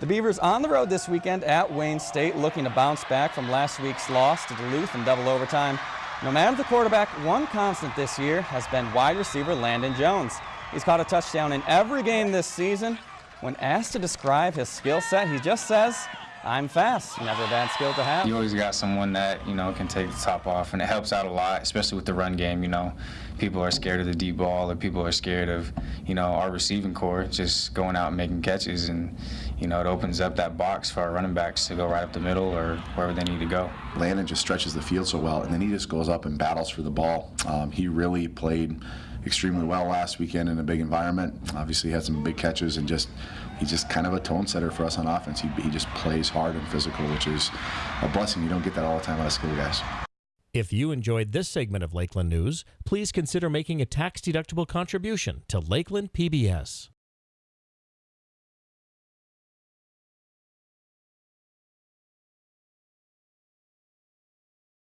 The Beavers on the road this weekend at Wayne State looking to bounce back from last week's loss to Duluth in double overtime. No matter the quarterback, one constant this year has been wide receiver Landon Jones. He's caught a touchdown in every game this season. When asked to describe his skill set, he just says, I'm fast. Never a bad skill to have. You always got someone that, you know, can take the top off, and it helps out a lot, especially with the run game, you know. People are scared of the deep ball, or people are scared of, you know, our receiving corps just going out and making catches, and, you know, it opens up that box for our running backs to go right up the middle or wherever they need to go. Landon just stretches the field so well, and then he just goes up and battles for the ball. Um, he really played extremely well last weekend in a big environment. Obviously, had some big catches and just he's just kind of a tone setter for us on offense. He, he just plays hard and physical, which is a blessing. You don't get that all the time out of skill guys. If you enjoyed this segment of Lakeland News, please consider making a tax-deductible contribution to Lakeland PBS.